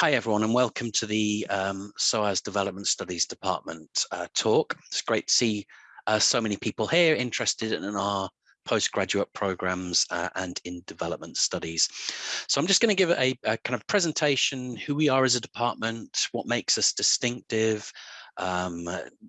Hi everyone and welcome to the um, SOAS Development Studies Department uh, talk. It's great to see uh, so many people here interested in our postgraduate programs uh, and in development studies. So I'm just going to give a, a, kind of presentation, who we are as a department, what makes us distinctive, um,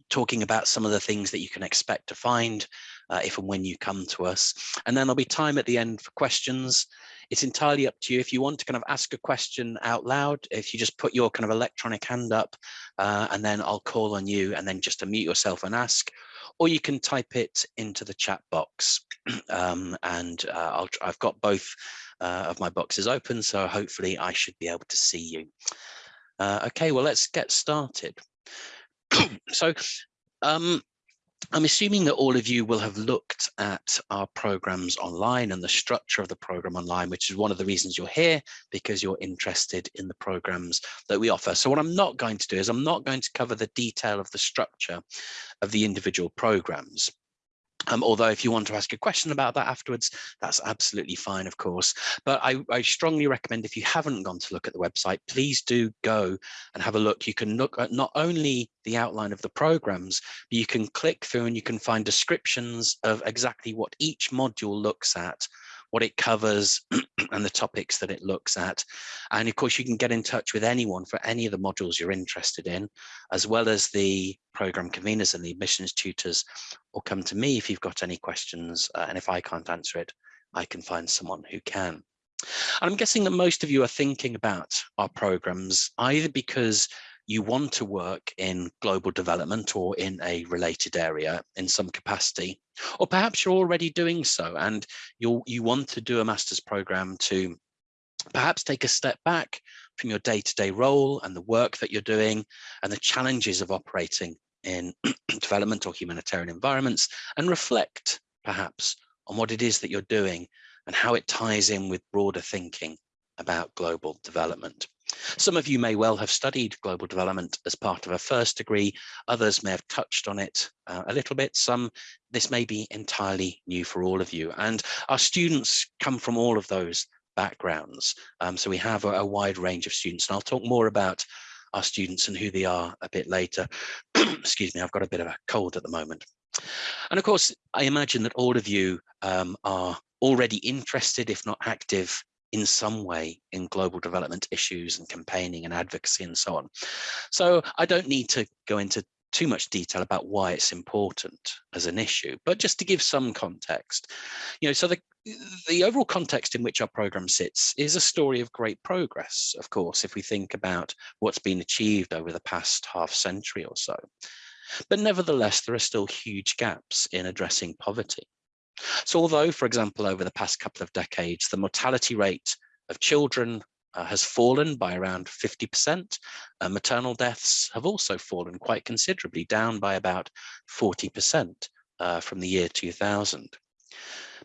talking about some of the things that you can expect to find uh, if and when you come to us. And then there'll be time at the end for questions it's entirely up to you. If you want to kind of ask a question out loud, if you just put your kind of electronic hand up uh, and then I'll call on you and then just unmute yourself and ask, or you can type it into the chat box. um, and uh, i have got both uh, of my boxes open, so hopefully I should be able to see you. Uh, okay, well, let's get started. so um, I'm assuming that all of you will have looked at our programs online and the structure of the program online, which is one of the reasons you're here, because you're interested in the programs that we offer. So what I'm not going to do is I'm not going to cover the detail of the structure of the individual programs. Um, although if you want to ask a question about that afterwards, that's absolutely fine, of course. But I, I, strongly recommend if you haven't gone to look at the website, please do go and have a look. You can look at not only the outline of the programs, but you can click through and you can find descriptions of exactly what each module looks at what it covers and the topics that it looks at. And of course, you can get in touch with anyone for any of the modules you're interested in, as well as the program conveners and the admissions tutors, or come to me if you've got any questions. Uh, and if I can't answer it, I can find someone who can. And I'm guessing that most of you are thinking about our programs either because you want to work in global development or in a related area in some capacity, or perhaps you're already doing so and you you want to do a master's program to perhaps take a step back from your day-to-day -day role and the work that you're doing and the challenges of operating in development or humanitarian environments and reflect perhaps on what it is that you're doing and how it ties in with broader thinking about global development. Some of you may well have studied global development as part of a first degree. Others may have touched on it uh, a little bit. Some, this may be entirely new for all of you. And our students come from all of those backgrounds. Um, so we have a, a wide range of students and I'll talk more about our students and who they are a bit later. Excuse me, I've got a bit of a cold at the moment. And of course, I imagine that all of you um, are already interested, if not active, in some way in global development issues and campaigning and advocacy and so on. So I don't need to go into too much detail about why it's important as an issue, but just to give some context, you know, so the, the overall context in which our program sits is a story of great progress, of course, if we think about what's been achieved over the past half century or so. But nevertheless, there are still huge gaps in addressing poverty. So although, for example, over the past couple of decades, the mortality rate of children uh, has fallen by around 50%, uh, maternal deaths have also fallen quite considerably, down by about 40% uh, from the year 2000.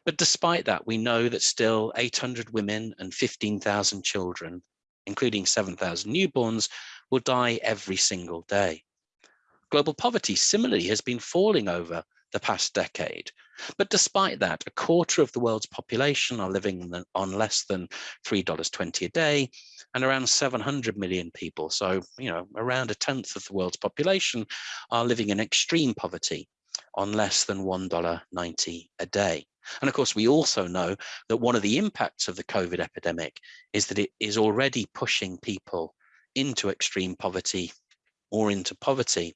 But despite that, we know that still 800 women and 15,000 children, including 7,000 newborns, will die every single day. Global poverty similarly has been falling over the past decade. But despite that, a quarter of the world's population are living on less than $3.20 a day, and around 700 million people, so you know, around a tenth of the world's population are living in extreme poverty on less than $1.90 a day. And of course, we also know that one of the impacts of the COVID epidemic is that it is already pushing people into extreme poverty or into poverty.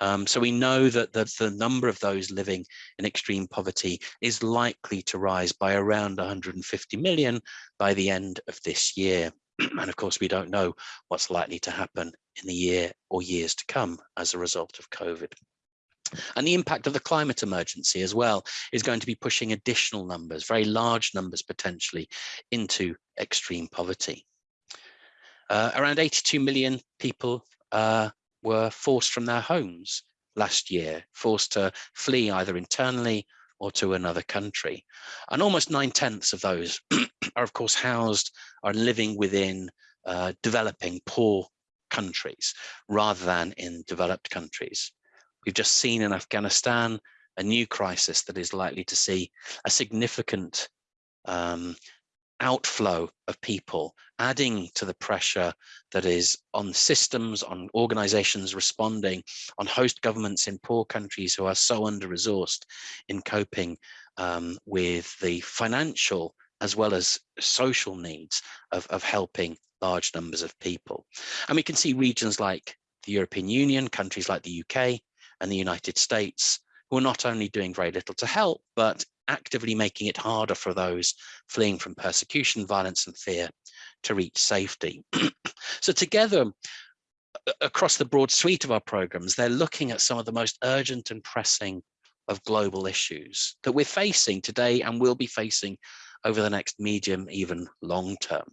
Um, so we know that the, the number of those living in extreme poverty is likely to rise by around 150 million by the end of this year. and of course, we don't know what's likely to happen in the year or years to come as a result of COVID. And the impact of the climate emergency as well is going to be pushing additional numbers, very large numbers potentially, into extreme poverty. Uh, around 82 million people uh, were forced from their homes last year, forced to flee either internally or to another country. And almost nine tenths of those are, of course, housed are living within uh, developing poor countries rather than in developed countries. We've just seen in Afghanistan a new crisis that is likely to see a significant um, outflow of people, adding to the pressure that is on systems, on organizations responding, on host governments in poor countries who are so under-resourced in coping um, with the financial as well as social needs of, of helping large numbers of people. And we can see regions like the European Union, countries like the UK and the United States, who are not only doing very little to help, but actively making it harder for those fleeing from persecution, violence and fear to reach safety. so together, across the broad suite of our programs, they're looking at some of the most urgent and pressing of global issues that we're facing today and will be facing over the next medium, even long term.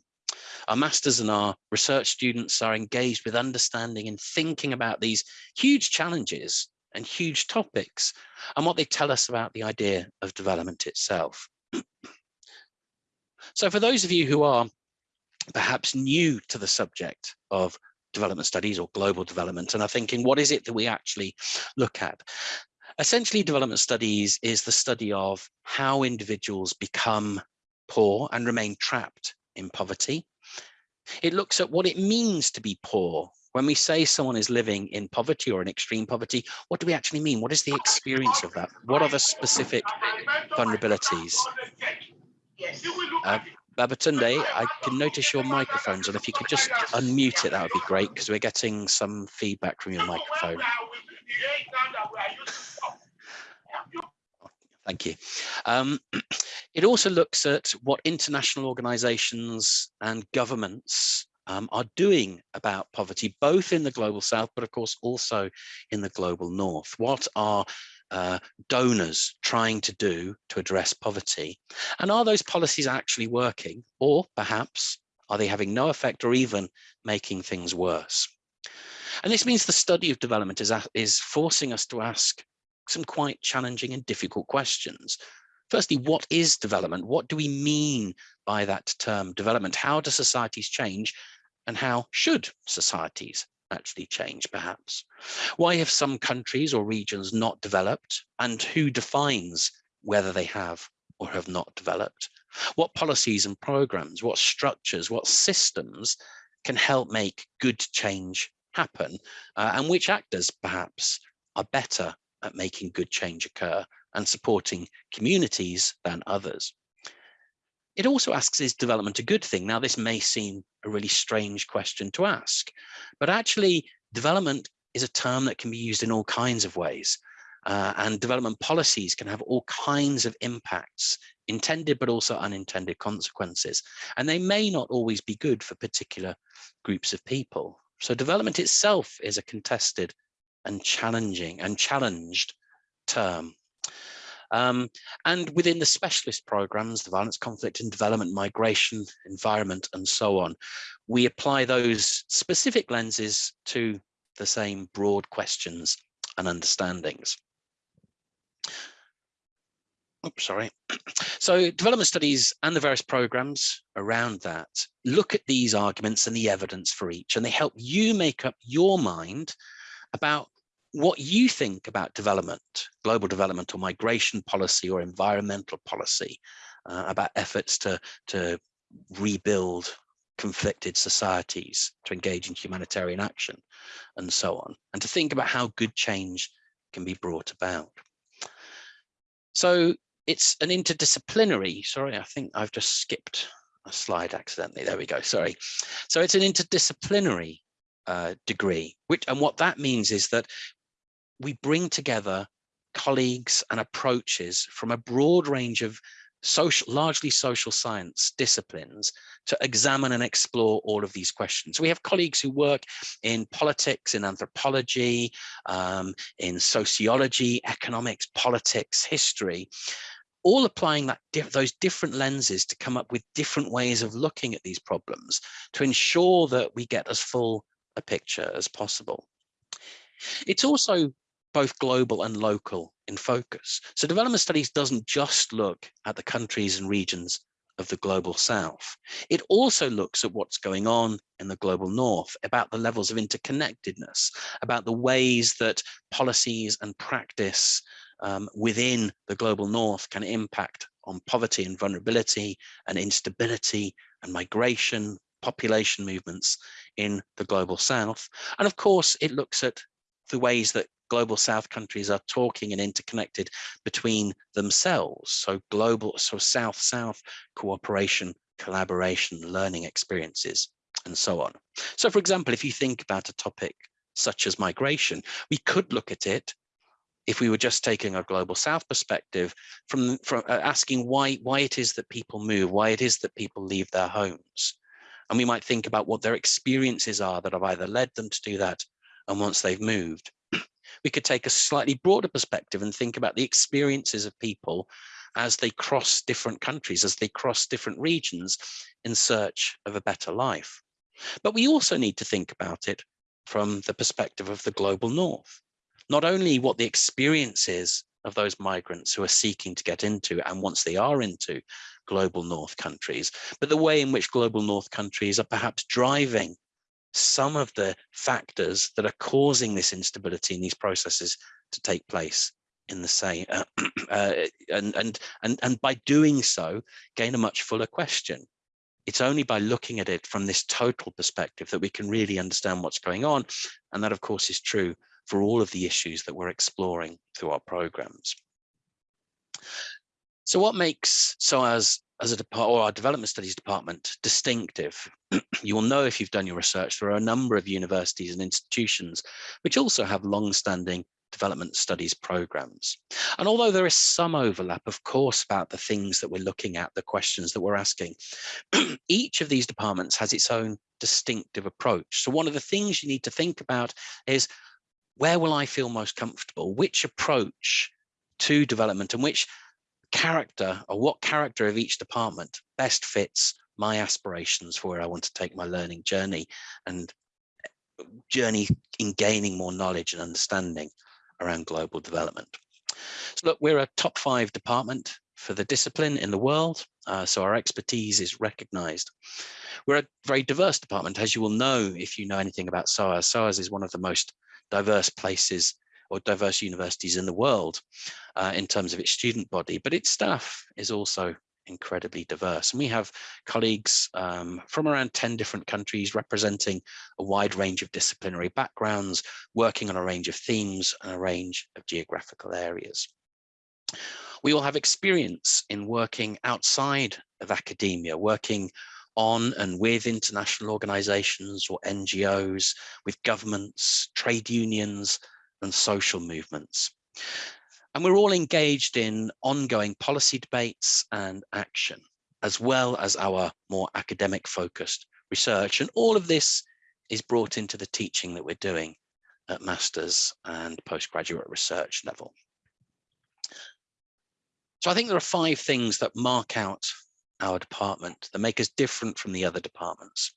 Our masters and our research students are engaged with understanding and thinking about these huge challenges and huge topics and what they tell us about the idea of development itself. so for those of you who are perhaps new to the subject of development studies or global development and are thinking what is it that we actually look at essentially development studies is the study of how individuals become poor and remain trapped in poverty it looks at what it means to be poor when we say someone is living in poverty or in extreme poverty, what do we actually mean? What is the experience of that? What are the specific vulnerabilities? Uh, Babatunde, I can notice your microphones, and if you could just unmute it, that would be great, because we're getting some feedback from your microphone. Thank you. Um, it also looks at what international organizations and governments um, are doing about poverty, both in the global south, but of course also in the global north. What are uh, donors trying to do to address poverty? And are those policies actually working? Or perhaps are they having no effect or even making things worse? And this means the study of development is, is forcing us to ask some quite challenging and difficult questions. Firstly, what is development? What do we mean by that term development? How do societies change? And how should societies actually change perhaps? Why have some countries or regions not developed and who defines whether they have or have not developed? What policies and programs, what structures, what systems can help make good change happen uh, and which actors perhaps are better at making good change occur and supporting communities than others. It also asks, is development a good thing? Now, this may seem a really strange question to ask, but actually development is a term that can be used in all kinds of ways. Uh, and development policies can have all kinds of impacts, intended but also unintended consequences. And they may not always be good for particular groups of people. So development itself is a contested and challenging and challenged term. Um, and within the specialist programs, the violence, conflict and development, migration, environment, and so on, we apply those specific lenses to the same broad questions and understandings. Oops, sorry. So development studies and the various programs around that look at these arguments and the evidence for each, and they help you make up your mind about what you think about development, global development or migration policy or environmental policy, uh, about efforts to, to rebuild conflicted societies, to engage in humanitarian action, and so on, and to think about how good change can be brought about. So it's an interdisciplinary, sorry, I think I've just skipped a slide accidentally. There we go, sorry. So it's an interdisciplinary uh, degree, which and what that means is that we bring together colleagues and approaches from a broad range of social, largely social science disciplines to examine and explore all of these questions. We have colleagues who work in politics, in anthropology, um, in sociology, economics, politics, history, all applying that those different lenses to come up with different ways of looking at these problems to ensure that we get as full a picture as possible. It's also both global and local in focus. So development studies doesn't just look at the countries and regions of the global south. It also looks at what's going on in the global north, about the levels of interconnectedness, about the ways that policies and practice um, within the global north can impact on poverty and vulnerability and instability and migration, population movements in the global south. And of course, it looks at the ways that global south countries are talking and interconnected between themselves. So global, so south-south cooperation, collaboration, learning experiences, and so on. So for example, if you think about a topic such as migration, we could look at it if we were just taking a global south perspective from, from uh, asking why why it is that people move why it is that people leave their homes and we might think about what their experiences are that have either led them to do that and once they've moved we could take a slightly broader perspective and think about the experiences of people as they cross different countries as they cross different regions in search of a better life. But we also need to think about it from the perspective of the global north. Not only what the experience is of those migrants who are seeking to get into and once they are into global north countries, but the way in which global north countries are perhaps driving some of the factors that are causing this instability in these processes to take place in the same uh, uh, and and and and by doing so gain a much fuller question it's only by looking at it from this total perspective that we can really understand what's going on and that of course is true for all of the issues that we're exploring through our programs. So what makes SOAS as a department or our development studies department distinctive? you will know if you've done your research, there are a number of universities and institutions which also have long-standing development studies programs. And although there is some overlap, of course, about the things that we're looking at, the questions that we're asking, each of these departments has its own distinctive approach. So one of the things you need to think about is where will I feel most comfortable? Which approach to development and which character or what character of each department best fits my aspirations for where I want to take my learning journey and eh, journey in gaining more knowledge and understanding around global development. So look, we're a top five department for the discipline in the world, uh, so our expertise is recognized. We're a very diverse department, as you will know if you know anything about SOAS. SOAS is one of the most diverse places or diverse universities in the world uh, in terms of its student body, but its staff is also incredibly diverse. And we have colleagues um, from around 10 different countries representing a wide range of disciplinary backgrounds, working on a range of themes and a range of geographical areas. We all have experience in working outside of academia, working on and with international organizations or NGOs, with governments, trade unions, and social movements. And we're all engaged in ongoing policy debates and action, as well as our more academic focused research. And all of this is brought into the teaching that we're doing at master's and postgraduate research level. So I think there are five things that mark out our department that make us different from the other departments.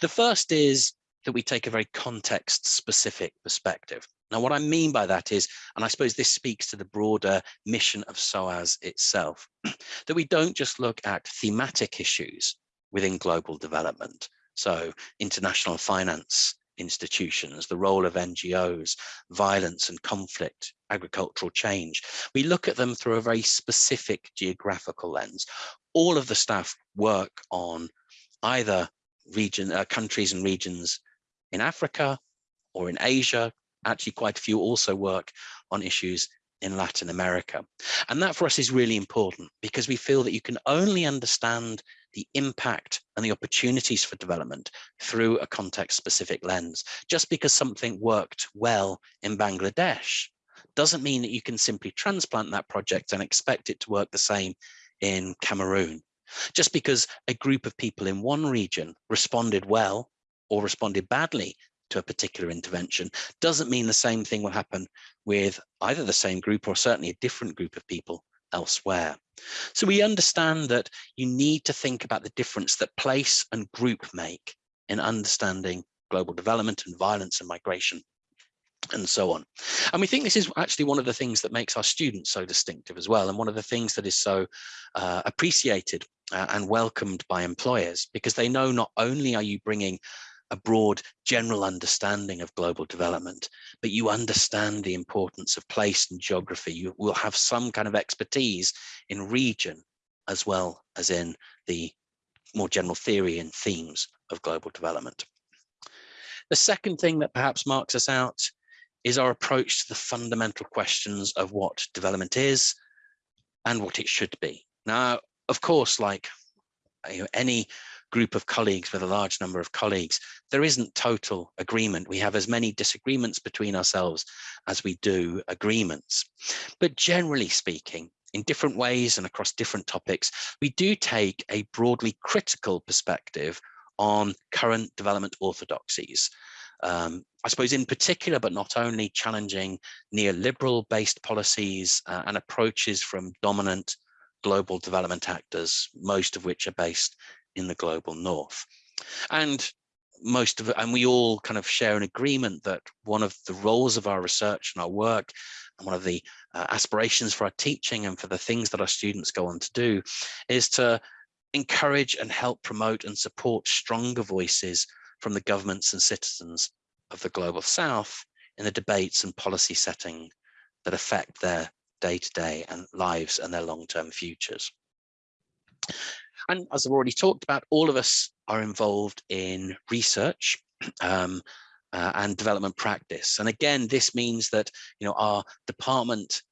The first is that we take a very context specific perspective. Now, what I mean by that is, and I suppose this speaks to the broader mission of SOAS itself, that we don't just look at thematic issues within global development. So international finance institutions, the role of NGOs, violence and conflict, agricultural change. We look at them through a very specific geographical lens. All of the staff work on either region, uh, countries and regions in Africa or in Asia. Actually, quite a few also work on issues in Latin America. And that for us is really important because we feel that you can only understand the impact and the opportunities for development through a context specific lens. Just because something worked well in Bangladesh doesn't mean that you can simply transplant that project and expect it to work the same in Cameroon. Just because a group of people in one region responded well or responded badly to a particular intervention doesn't mean the same thing will happen with either the same group or certainly a different group of people elsewhere. So we understand that you need to think about the difference that place and group make in understanding global development and violence and migration and so on. And we think this is actually one of the things that makes our students so distinctive as well. And one of the things that is so uh, appreciated uh, and welcomed by employers, because they know not only are you bringing a broad general understanding of global development, but you understand the importance of place and geography. You will have some kind of expertise in region as well as in the more general theory and themes of global development. The second thing that perhaps marks us out is our approach to the fundamental questions of what development is and what it should be. Now, of course, like you know, any group of colleagues with a large number of colleagues, there isn't total agreement. We have as many disagreements between ourselves as we do agreements. But generally speaking, in different ways and across different topics, we do take a broadly critical perspective on current development orthodoxies. Um, I suppose in particular, but not only challenging neoliberal based policies uh, and approaches from dominant global development actors, most of which are based in the global north. And most of it, and we all kind of share an agreement that one of the roles of our research and our work and one of the uh, aspirations for our teaching and for the things that our students go on to do is to encourage and help promote and support stronger voices from the governments and citizens of the global south in the debates and policy setting that affect their day-to-day -day and lives and their long-term futures. And as I've already talked about, all of us are involved in research um, uh, and development practice. And again, this means that you know our department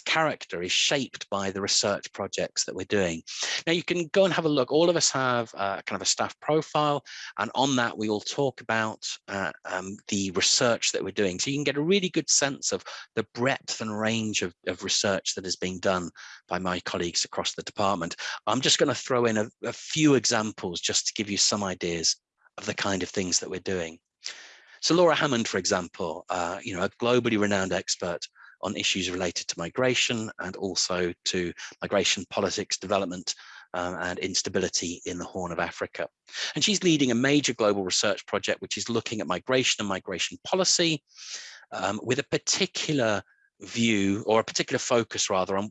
character is shaped by the research projects that we're doing. Now you can go and have a look. All of us have uh, kind of a staff profile, and on that we all talk about uh, um, the research that we're doing. So you can get a really good sense of the breadth and range of, of research that is being done by my colleagues across the department. I'm just going to throw in a, a few examples just to give you some ideas of the kind of things that we're doing. So Laura Hammond, for example, uh, you know, a globally renowned expert on issues related to migration and also to migration politics development um, and instability in the Horn of Africa. And she's leading a major global research project which is looking at migration and migration policy um, with a particular view or a particular focus rather on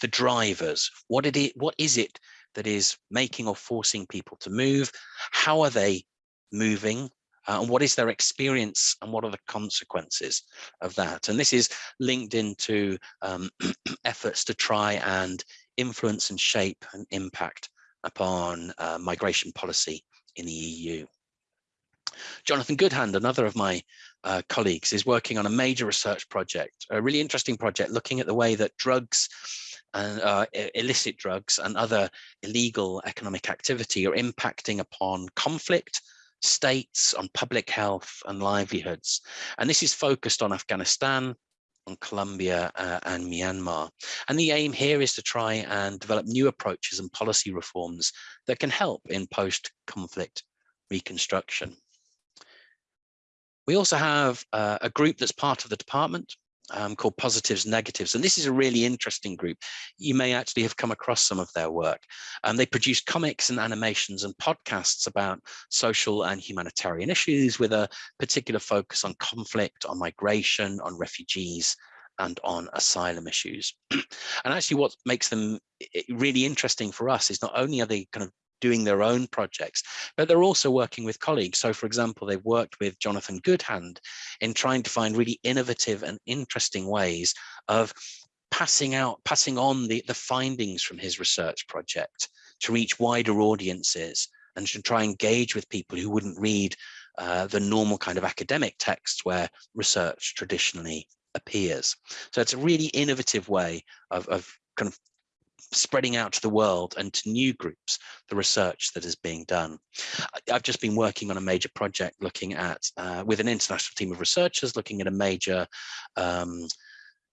the drivers. What, it, what is it that is making or forcing people to move? How are they moving? Uh, and what is their experience and what are the consequences of that? And this is linked into um, efforts to try and influence and shape and impact upon uh, migration policy in the EU. Jonathan Goodhand, another of my uh, colleagues, is working on a major research project, a really interesting project looking at the way that drugs and uh, illicit drugs and other illegal economic activity are impacting upon conflict states, on public health and livelihoods. And this is focused on Afghanistan, on Colombia uh, and Myanmar. And the aim here is to try and develop new approaches and policy reforms that can help in post-conflict reconstruction. We also have uh, a group that's part of the department um, called Positives Negatives. And this is a really interesting group. You may actually have come across some of their work. Um, they produce comics and animations and podcasts about social and humanitarian issues with a particular focus on conflict, on migration, on refugees, and on asylum issues. and actually what makes them really interesting for us is not only are they kind of doing their own projects, but they're also working with colleagues. So for example, they've worked with Jonathan Goodhand in trying to find really innovative and interesting ways of passing out, passing on the, the findings from his research project to reach wider audiences and to try and engage with people who wouldn't read uh, the normal kind of academic texts where research traditionally appears. So it's a really innovative way of, of kind of spreading out to the world and to new groups the research that is being done. I've just been working on a major project looking at, uh, with an international team of researchers, looking at a major um,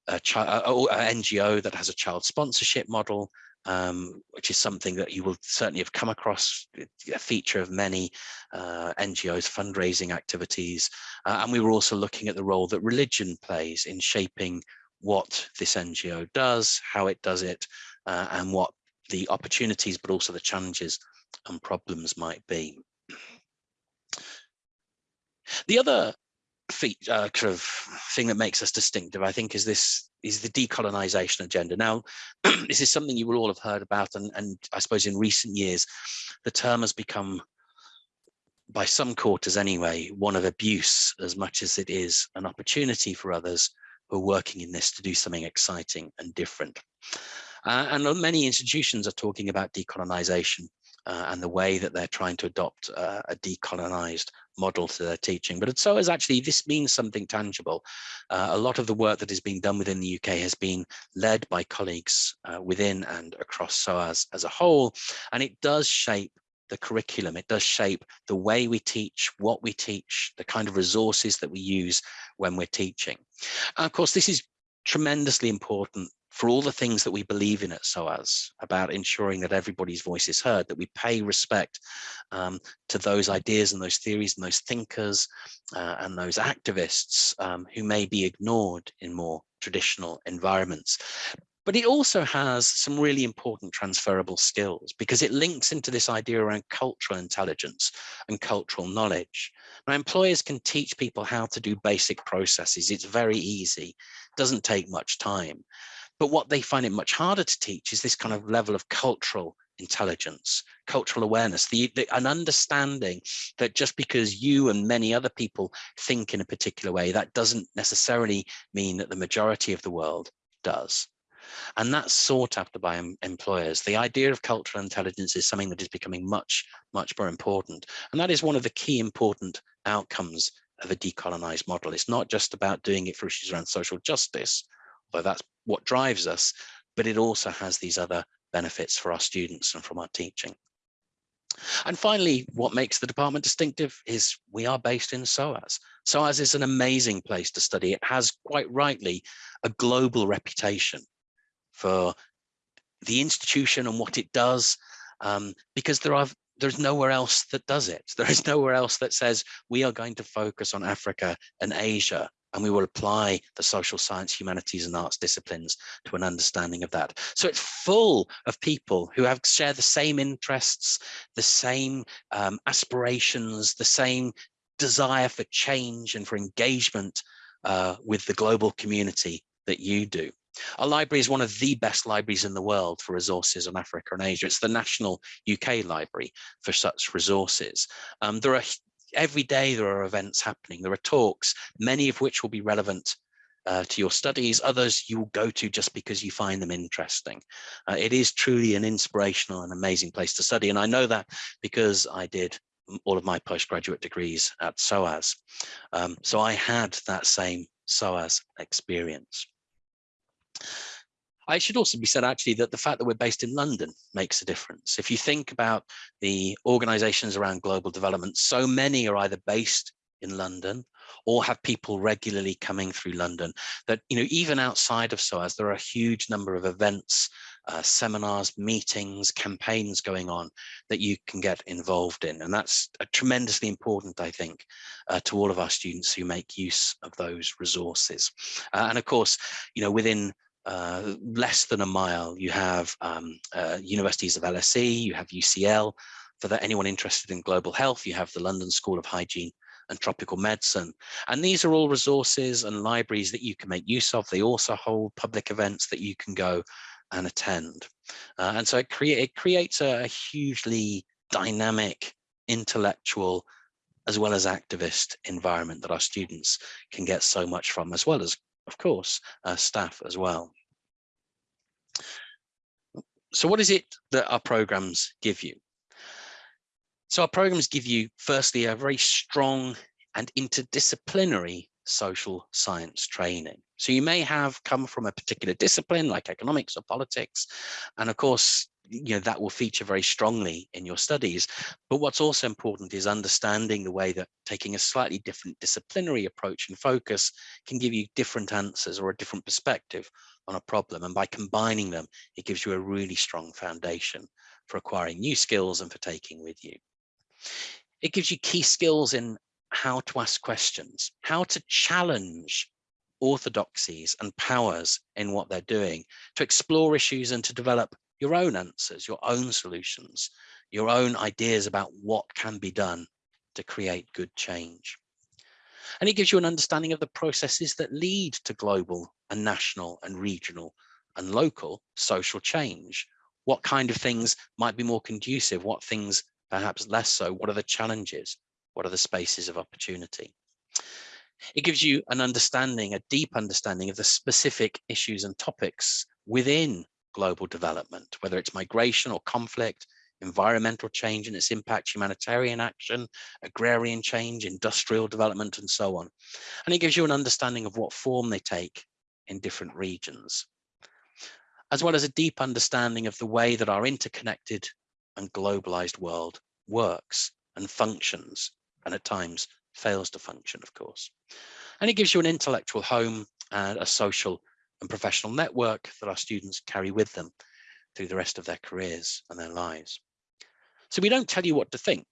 a a NGO that has a child sponsorship model, um, which is something that you will certainly have come across, a feature of many uh, NGOs fundraising activities. Uh, and we were also looking at the role that religion plays in shaping what this NGO does, how it does it, uh, and what the opportunities, but also the challenges and problems might be. The other feature, uh, kind of thing that makes us distinctive, I think, is this is the decolonization agenda. Now, this is something you will all have heard about, and, and I suppose in recent years, the term has become by some quarters anyway, one of abuse as much as it is an opportunity for others who are working in this to do something exciting and different. Uh, and many institutions are talking about decolonization uh, and the way that they're trying to adopt uh, a decolonized model to their teaching. But SOAS actually this means something tangible. Uh, a lot of the work that is being done within the UK has been led by colleagues uh, within and across SOAS as a whole, and it does shape the curriculum. It does shape the way we teach, what we teach, the kind of resources that we use when we're teaching. And of course, this is tremendously important for all the things that we believe in at SOAS about ensuring that everybody's voice is heard, that we pay respect um, to those ideas and those theories and those thinkers uh, and those activists um, who may be ignored in more traditional environments. But it also has some really important transferable skills because it links into this idea around cultural intelligence and cultural knowledge. Now, employers can teach people how to do basic processes. It's very easy, doesn't take much time. But what they find it much harder to teach is this kind of level of cultural intelligence, cultural awareness, the, the, an understanding that just because you and many other people think in a particular way, that doesn't necessarily mean that the majority of the world does. And that's sought after by employers. The idea of cultural intelligence is something that is becoming much, much more important. And that is one of the key important outcomes of a decolonized model. It's not just about doing it for issues around social justice, although that's what drives us, but it also has these other benefits for our students and from our teaching. And finally, what makes the department distinctive is we are based in SOAS. SOAS is an amazing place to study. It has quite rightly a global reputation for the institution and what it does, um, because there are there's nowhere else that does it. There is nowhere else that says we are going to focus on Africa and Asia and we will apply the social science, humanities and arts disciplines to an understanding of that. So it's full of people who have share the same interests, the same um, aspirations, the same desire for change and for engagement uh, with the global community that you do. Our library is one of the best libraries in the world for resources on Africa and Asia. It's the national UK library for such resources. Um, there are every day there are events happening. There are talks, many of which will be relevant uh, to your studies, others you will go to just because you find them interesting. Uh, it is truly an inspirational and amazing place to study. And I know that because I did all of my postgraduate degrees at SOAS. Um, so I had that same SOAS experience. I should also be said actually that the fact that we're based in London makes a difference. If you think about the organizations around global development, so many are either based in London or have people regularly coming through London that, you know, even outside of SOAS, there are a huge number of events, uh, seminars, meetings, campaigns going on that you can get involved in. And that's tremendously important, I think, uh, to all of our students who make use of those resources. Uh, and of course, you know, within uh, less than a mile, you have um, uh, universities of LSE, you have UCL. For the, anyone interested in global health, you have the London School of Hygiene and Tropical Medicine. And these are all resources and libraries that you can make use of. They also hold public events that you can go and attend. Uh, and so it, it creates a, a hugely dynamic, intellectual, as well as activist environment that our students can get so much from, as well as of course, uh, staff as well. So what is it that our programs give you? So our programs give you, firstly, a very strong and interdisciplinary social science training. So you may have come from a particular discipline like economics or politics. And of course, you know, that will feature very strongly in your studies. But what's also important is understanding the way that taking a slightly different disciplinary approach and focus can give you different answers or a different perspective on a problem. And by combining them, it gives you a really strong foundation for acquiring new skills and for taking with you. It gives you key skills in how to ask questions, how to challenge orthodoxies and powers in what they're doing, to explore issues and to develop your own answers, your own solutions, your own ideas about what can be done to create good change. And it gives you an understanding of the processes that lead to global and national and regional and local social change. What kind of things might be more conducive? What things perhaps less so? What are the challenges What are the spaces of opportunity? It gives you an understanding, a deep understanding of the specific issues and topics within global development, whether it's migration or conflict, environmental change and its impact, humanitarian action, agrarian change, industrial development, and so on. And it gives you an understanding of what form they take in different regions, as well as a deep understanding of the way that our interconnected and globalized world works and functions, and at times fails to function, of course. And it gives you an intellectual home and a social and professional network that our students carry with them through the rest of their careers and their lives. So we don't tell you what to think.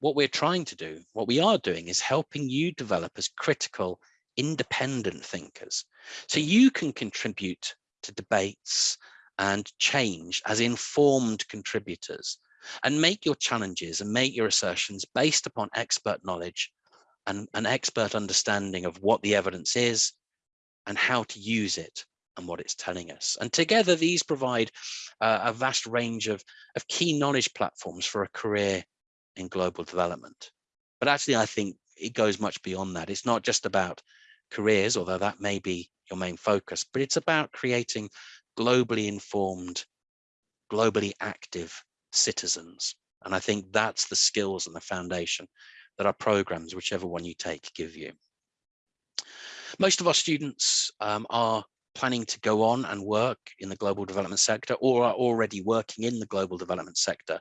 What we're trying to do, what we are doing is helping you develop as critical, independent thinkers. So you can contribute to debates and change as informed contributors and make your challenges and make your assertions based upon expert knowledge and an expert understanding of what the evidence is and how to use it and what it's telling us. And together these provide uh, a vast range of, of key knowledge platforms for a career in global development. But actually, I think it goes much beyond that. It's not just about careers, although that may be your main focus, but it's about creating globally informed, globally active citizens. And I think that's the skills and the foundation that our programs, whichever one you take, give you. Most of our students um, are planning to go on and work in the global development sector or are already working in the global development sector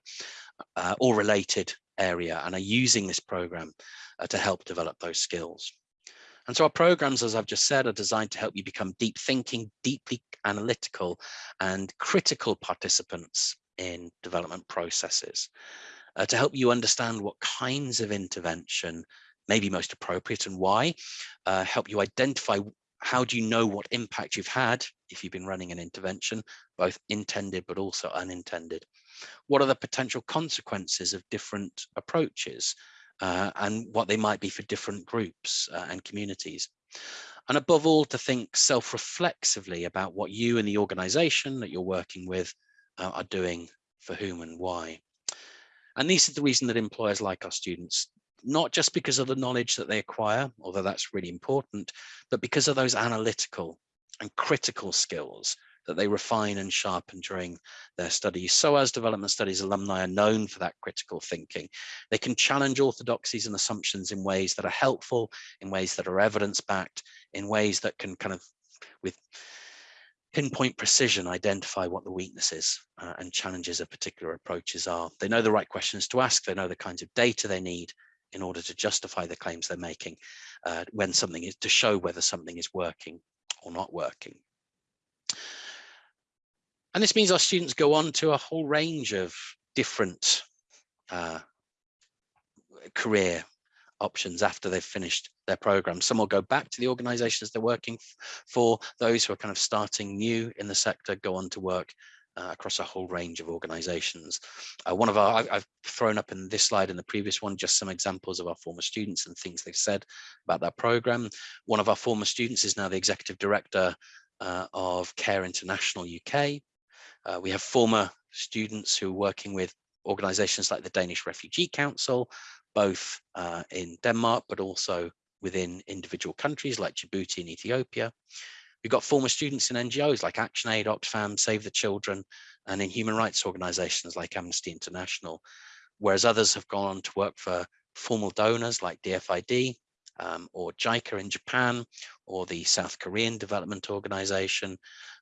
uh, or related area and are using this program uh, to help develop those skills. And so our programs, as I've just said, are designed to help you become deep thinking, deeply analytical and critical participants in development processes uh, to help you understand what kinds of intervention may be most appropriate and why, uh, help you identify how do you know what impact you've had if you've been running an intervention, both intended but also unintended? What are the potential consequences of different approaches uh, and what they might be for different groups uh, and communities? And above all, to think self-reflexively about what you and the organization that you're working with uh, are doing for whom and why. And this is the reason that employers like our students not just because of the knowledge that they acquire, although that's really important, but because of those analytical and critical skills that they refine and sharpen during their studies. SOAS Development Studies alumni are known for that critical thinking. They can challenge orthodoxies and assumptions in ways that are helpful, in ways that are evidence-backed, in ways that can kind of, with pinpoint precision, identify what the weaknesses uh, and challenges of particular approaches are. They know the right questions to ask, they know the kinds of data they need, in order to justify the claims they're making uh, when something is to show whether something is working or not working. And this means our students go on to a whole range of different uh, career options after they've finished their program. Some will go back to the organizations they're working for. Those who are kind of starting new in the sector go on to work uh, across a whole range of organizations. Uh, one of our, I've, thrown up in this slide and the previous one, just some examples of our former students and things they've said about that program. One of our former students is now the executive director uh, of Care International UK. Uh, we have former students who are working with organizations like the Danish Refugee Council, both uh, in Denmark, but also within individual countries like Djibouti and Ethiopia. We've got former students in NGOs like ActionAid, Oxfam, Save the Children, and in human rights organizations like Amnesty International, whereas others have gone on to work for formal donors like DFID um, or JICA in Japan or the South Korean Development Organization,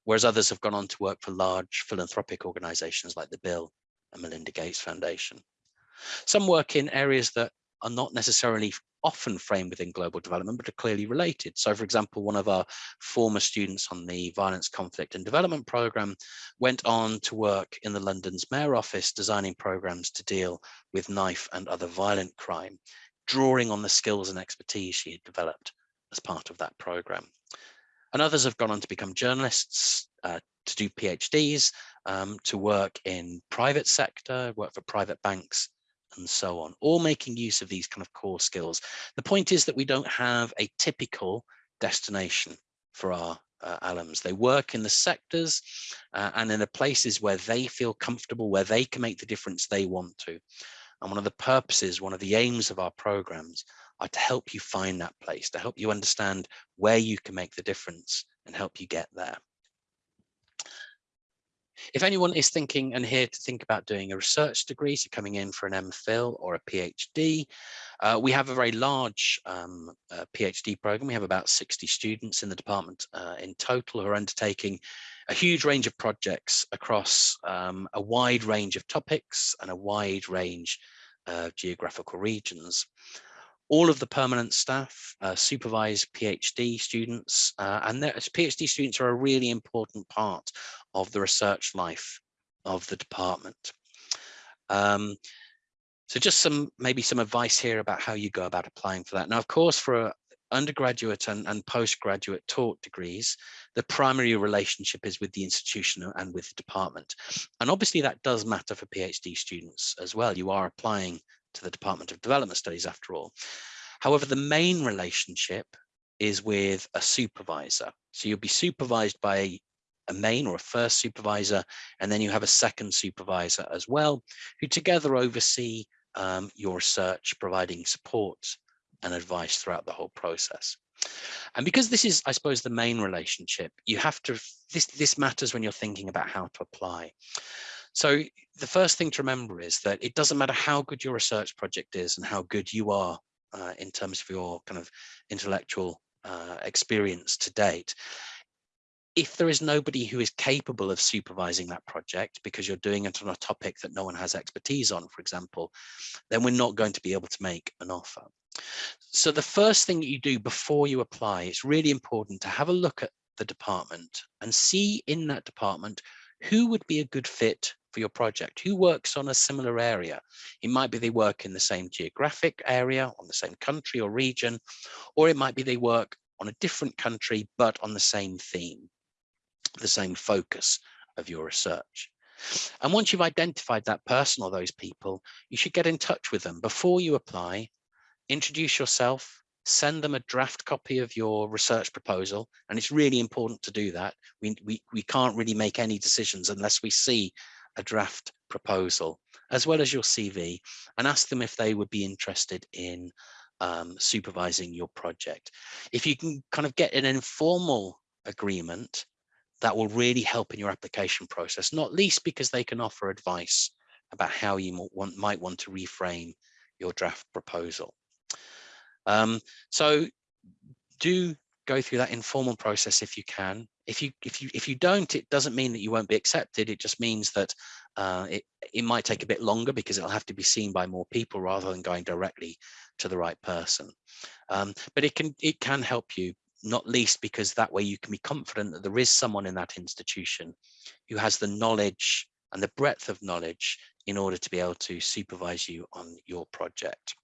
whereas others have gone on to work for large philanthropic organizations like the Bill and Melinda Gates Foundation. Some work in areas that are not necessarily often framed within global development, but are clearly related. So for example, one of our former students on the Violence, Conflict and Development Programme went on to work in the London's Mayor Office, designing programmes to deal with knife and other violent crime, drawing on the skills and expertise she had developed as part of that programme. And others have gone on to become journalists, uh, to do PhDs, um, to work in private sector, work for private banks, and so on, all making use of these kind of core skills. The point is that we don't have a typical destination for our uh, alums. They work in the sectors uh, and in the places where they feel comfortable, where they can make the difference they want to. And one of the purposes, one of the aims of our programs are to help you find that place, to help you understand where you can make the difference and help you get there. If anyone is thinking and here to think about doing a research degree, so coming in for an MPhil or a PhD, uh, we have a very large um, uh, PhD program. We have about 60 students in the department uh, in total who are undertaking a huge range of projects across um, a wide range of topics and a wide range of geographical regions all of the permanent staff uh, supervise PhD students, uh, and PhD students are a really important part of the research life of the department. Um, so just some maybe some advice here about how you go about applying for that. Now, of course, for undergraduate and, and postgraduate taught degrees, the primary relationship is with the institution and with the department. And obviously that does matter for PhD students as well. You are applying to the Department of Development Studies after all. However, the main relationship is with a supervisor. So you'll be supervised by a main or a first supervisor, and then you have a second supervisor as well, who together oversee um, your research, providing support and advice throughout the whole process. And because this is, I suppose, the main relationship, you have to, this, this matters when you're thinking about how to apply. So the first thing to remember is that it doesn't matter how good your research project is and how good you are uh, in terms of your kind of intellectual uh, experience to date. If there is nobody who is capable of supervising that project because you're doing it on a topic that no one has expertise on, for example, then we're not going to be able to make an offer. So the first thing that you do before you apply, it's really important to have a look at the department and see in that department who would be a good fit for your project? Who works on a similar area? It might be they work in the same geographic area, on the same country or region, or it might be they work on a different country, but on the same theme, the same focus of your research. And once you've identified that person or those people, you should get in touch with them before you apply, introduce yourself, send them a draft copy of your research proposal. And it's really important to do that. We, we, we can't really make any decisions unless we see a draft proposal, as well as your CV, and ask them if they would be interested in um, supervising your project. If you can kind of get an informal agreement, that will really help in your application process, not least because they can offer advice about how you might want to reframe your draft proposal. Um, so do go through that informal process if you can. If you if you if you don't, it doesn't mean that you won't be accepted. It just means that uh, it it might take a bit longer because it'll have to be seen by more people rather than going directly to the right person. Um, but it can it can help you not least because that way you can be confident that there is someone in that institution who has the knowledge and the breadth of knowledge in order to be able to supervise you on your project.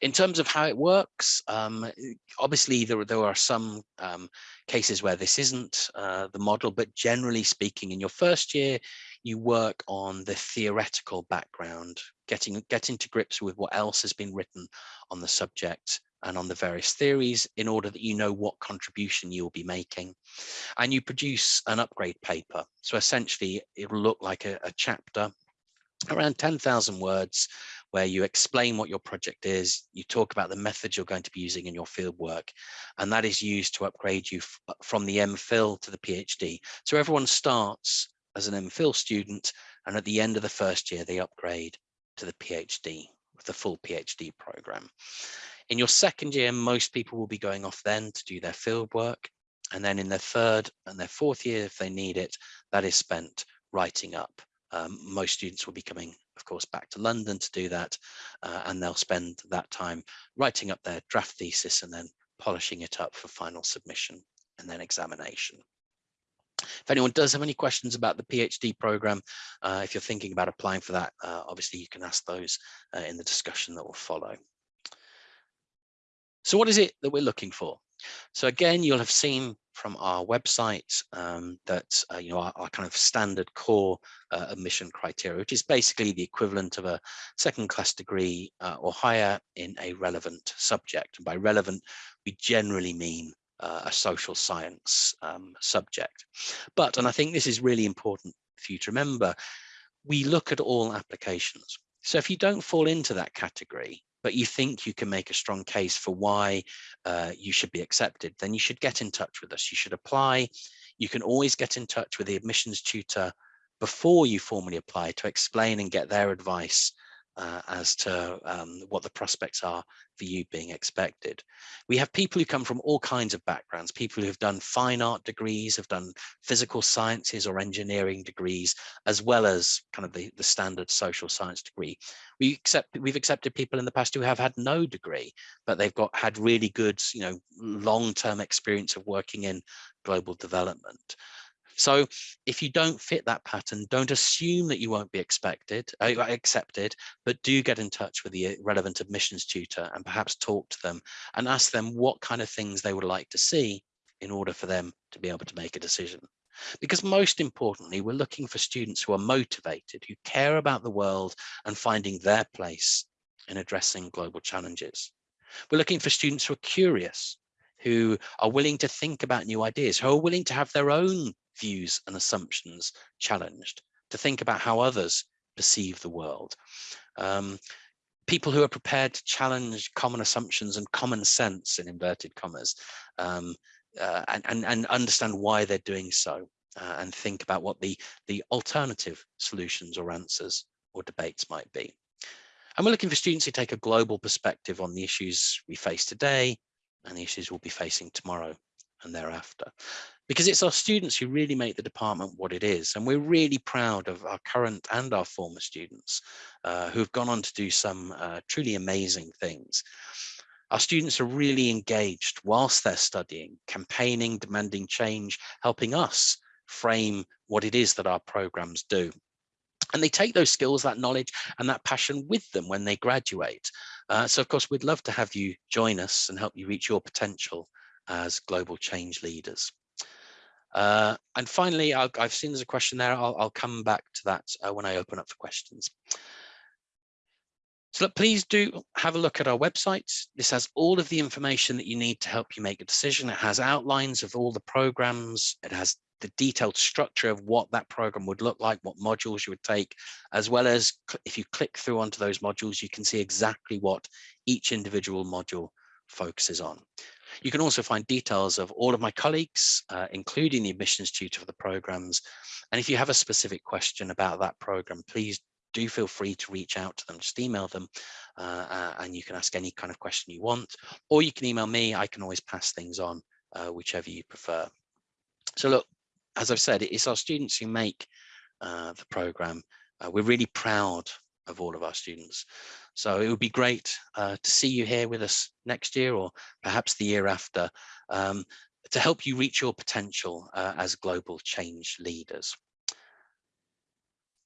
In terms of how it works, um, obviously there, there are some um, cases where this isn't uh, the model, but generally speaking, in your first year, you work on the theoretical background, getting, getting to grips with what else has been written on the subject and on the various theories in order that you know what contribution you'll be making. And you produce an upgrade paper. So essentially, it'll look like a, a chapter around 10,000 words where you explain what your project is, you talk about the methods you're going to be using in your field work, and that is used to upgrade you uh, from the MPhil to the PhD. So everyone starts as an MPhil student, and at the end of the first year, they upgrade to the PhD, with the full PhD program. In your second year, most people will be going off then to do their field work. And then in their third and their fourth year, if they need it, that is spent writing up um, most students will be coming, of course, back to London to do that, uh, and they'll spend that time writing up their draft thesis and then polishing it up for final submission and then examination. If anyone does have any questions about the PhD program, uh, if you're thinking about applying for that, uh, obviously you can ask those uh, in the discussion that will follow. So what is it that we're looking for? So again, you'll have seen from our website um, that uh, you know our, our, kind of standard core uh, admission criteria, which is basically the equivalent of a second class degree uh, or higher in a relevant subject. And by relevant, we generally mean uh, a social science um, subject. But, and I think this is really important for you to remember, we look at all applications. So if you don't fall into that category, but you think you can make a strong case for why uh, you should be accepted, then you should get in touch with us. You should apply. You can always get in touch with the admissions tutor before you formally apply to explain and get their advice uh, as to um, what the prospects are for you being expected. We have people who come from all kinds of backgrounds, people who have done fine art degrees, have done physical sciences or engineering degrees, as well as kind of the, the standard social science degree. We accept, we've accepted people in the past who have had no degree, but they've got had really good, you know, long-term experience of working in global development. So if you don't fit that pattern, don't assume that you won't be expected, uh, accepted, but do get in touch with the relevant admissions tutor and perhaps talk to them and ask them what kind of things they would like to see in order for them to be able to make a decision. Because most importantly, we're looking for students who are motivated, who care about the world and finding their place in addressing global challenges. We're looking for students who are curious, who are willing to think about new ideas, who are willing to have their own views and assumptions challenged, to think about how others perceive the world. Um, people who are prepared to challenge common assumptions and common sense in inverted commas um, uh, and, and, and, understand why they're doing so uh, and think about what the, the alternative solutions or answers or debates might be. And we're looking for students who take a global perspective on the issues we face today and the issues we'll be facing tomorrow and thereafter because it's our students who really make the department what it is. And we're really proud of our current and our former students uh, who have gone on to do some uh, truly amazing things. Our students are really engaged whilst they're studying, campaigning, demanding change, helping us frame what it is that our programs do. And they take those skills, that knowledge and that passion with them when they graduate. Uh, so of course, we'd love to have you join us and help you reach your potential as global change leaders. Uh, and finally, i have seen there's a question there. I'll, I'll come back to that uh, when I open up for questions. So please do have a look at our website. This has all of the information that you need to help you make a decision. It has outlines of all the programs. It has the detailed structure of what that program would look like, what modules you would take, as well as if you click through onto those modules, you can see exactly what each individual module focuses on. You can also find details of all of my colleagues, uh, including the admissions tutor for the programs. And if you have a specific question about that program, please do feel free to reach out to them, just email them uh, uh, and you can ask any kind of question you want, or you can email me, I can always pass things on, uh, whichever you prefer. So look, as I've said, it's our students who make uh, the program. Uh, we're really proud of all of our students. So it would be great uh, to see you here with us next year or perhaps the year after um, to help you reach your potential uh, as global change leaders.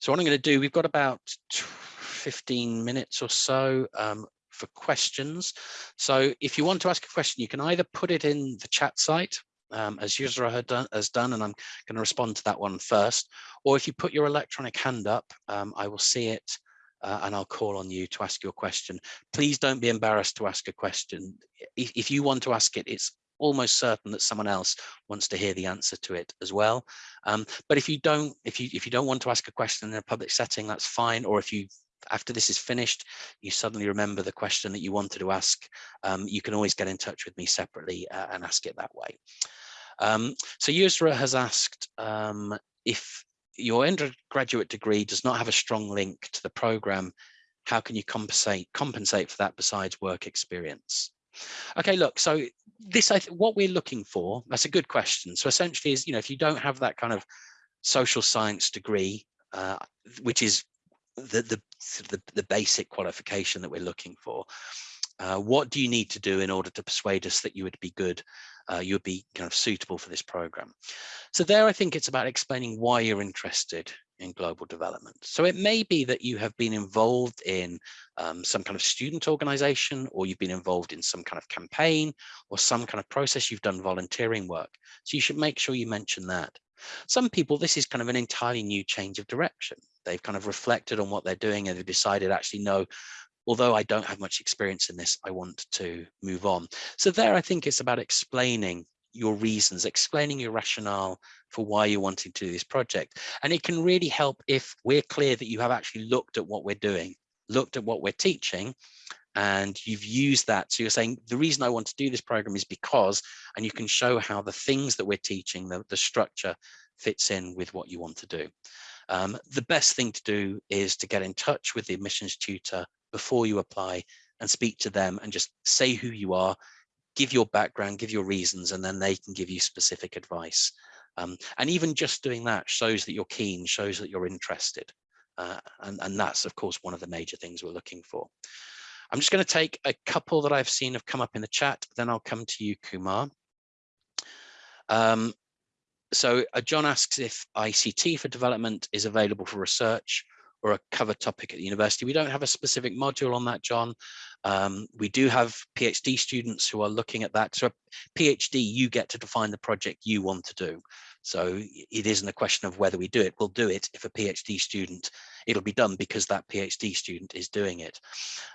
So what I'm going to do, we've got about 15 minutes or so um, for questions. So if you want to ask a question, you can either put it in the chat site um, as Yusra done, has done, and I'm going to respond to that one first. Or if you put your electronic hand up, um, I will see it uh, and I'll call on you to ask your question. Please don't be embarrassed to ask a question. If, if you want to ask it, it's almost certain that someone else wants to hear the answer to it as well. Um, but if you don't, if you if you don't want to ask a question in a public setting, that's fine. Or if you after this is finished, you suddenly remember the question that you wanted to ask, um, you can always get in touch with me separately uh, and ask it that way. Um, so Yusra has asked um, if your undergraduate degree does not have a strong link to the program, how can you compensate compensate for that besides work experience? Okay, look, so this, I what we're looking for, that's a good question. So essentially is, you know, if you don't have that kind of social science degree, uh, which is the, the, the, the, basic qualification that we're looking for, uh, what do you need to do in order to persuade us that you would be good uh, you would be kind of suitable for this program. So there, I think it's about explaining why you're interested in global development. So it may be that you have been involved in um, some kind of student organization, or you've been involved in some kind of campaign or some kind of process, you've done volunteering work. So you should make sure you mention that. Some people, this is kind of an entirely new change of direction. They've kind of reflected on what they're doing and they've decided actually, no, although I don't have much experience in this, I want to move on. So there, I think it's about explaining your reasons, explaining your rationale for why you're wanting to do this project. And it can really help if we're clear that you have actually looked at what we're doing, looked at what we're teaching and you've used that. So you're saying the reason I want to do this program is because, and you can show how the things that we're teaching, the, the structure fits in with what you want to do. Um, the best thing to do is to get in touch with the admissions tutor before you apply and speak to them and just say who you are, give your background, give your reasons, and then they can give you specific advice. Um, and even just doing that shows that you're keen, shows that you're interested. Uh, and, and that's, of course, one of the major things we're looking for. I'm just going to take a couple that I've seen have come up in the chat, then I'll come to you, Kumar. Um, so uh, John asks if ICT for development is available for research or a cover topic at the university. We don't have a specific module on that, John. Um, we do have PhD students who are looking at that. So a PhD, you get to define the project you want to do. So it isn't a question of whether we do it. We'll do it if a PhD student, it'll be done because that PhD student is doing it.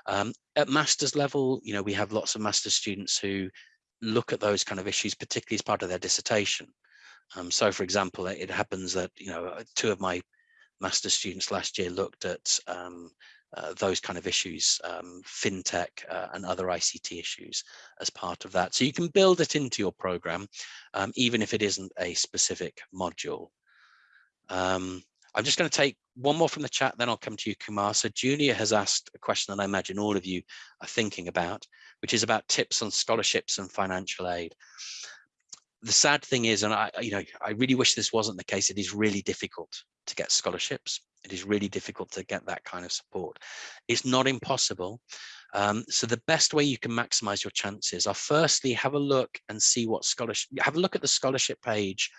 Um, at master's level, you know, we have lots of master's students who look at those kind of issues, particularly as part of their dissertation. Um, so, for example, it happens that you know two of my master students last year looked at um, uh, those kind of issues, um, fintech uh, and other ICT issues as part of that. So you can build it into your program, um, even if it isn't a specific module. Um, I'm just going to take one more from the chat, then I'll come to you, Kumar. So Julia has asked a question that I imagine all of you are thinking about, which is about tips on scholarships and financial aid the sad thing is, and I, you know, I really wish this wasn't the case. It is really difficult to get scholarships. It is really difficult to get that kind of support. It's not impossible. Um, so the best way you can maximize your chances are firstly, have a look and see what scholarship, have a look at the scholarship page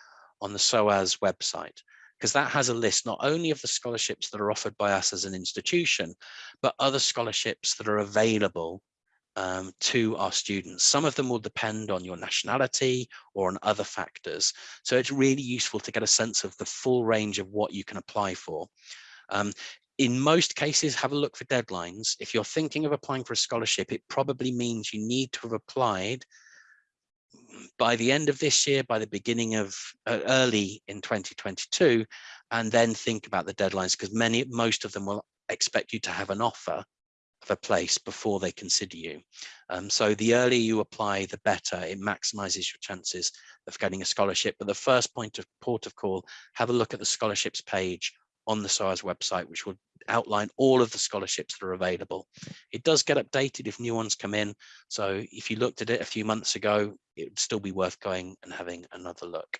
on the SOAS website, because that has a list not only of the scholarships that are offered by us as an institution, but other scholarships that are available um, to our students. Some of them will depend on your nationality or on other factors. So it's really useful to get a sense of the full range of what you can apply for. Um, in most cases, have a look for deadlines. If you're thinking of applying for a scholarship, it probably means you need to have applied by the end of this year, by the beginning of uh, early in 2022, and then think about the deadlines because many, most of them will expect you to have an offer a place before they consider you. Um, so the earlier you apply, the better. It maximizes your chances of getting a scholarship. But the first point of port of call, have a look at the scholarships page on the SOAS website, which will outline all of the scholarships that are available. It does get updated if new ones come in. So if you looked at it a few months ago, it would still be worth going and having another look.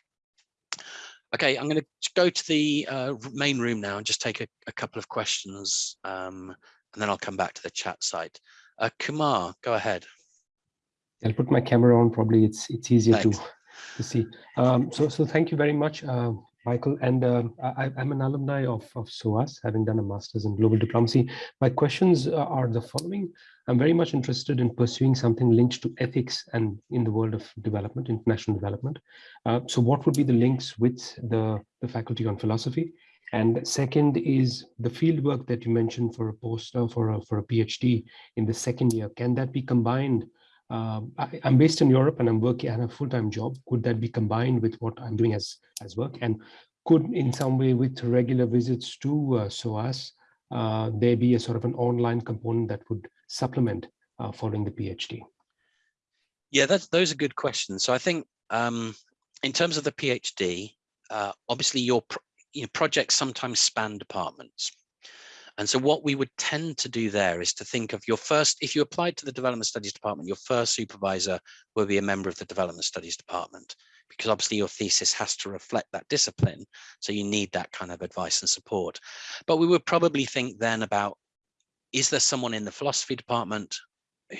Okay, I'm going to go to the uh, main room now and just take a, a couple of questions um, and then I'll come back to the chat site. Uh, Kumar, go ahead. I'll put my camera on. Probably it's it's easier to to see. Um, so so thank you very much, uh, Michael. And uh, I, am an alumni of of SOAS, having done a master's in global diplomacy. My questions are the following. I'm very much interested in pursuing something linked to ethics and in the world of development, international development. Uh, so what would be the links with the the faculty on philosophy? And second is the field work that you mentioned for a postdoc for a, for a PhD in the second year. Can that be combined? Um, I, am based in Europe and I'm working at a full-time job. Could that be combined with what I'm doing as, as work? And could in some way with regular visits to uh, SOAS, uh, there be a sort of an online component that would supplement uh, following the PhD? Yeah, that's, those are good questions. So I think um, in terms of the PhD, uh, obviously your you know, projects sometimes span departments. And so what we would tend to do there is to think of your first, if you applied to the development studies department, your first supervisor will be a member of the development studies department, because obviously your thesis has to reflect that discipline. So you need that kind of advice and support. But we would probably think then about, is there someone in the philosophy department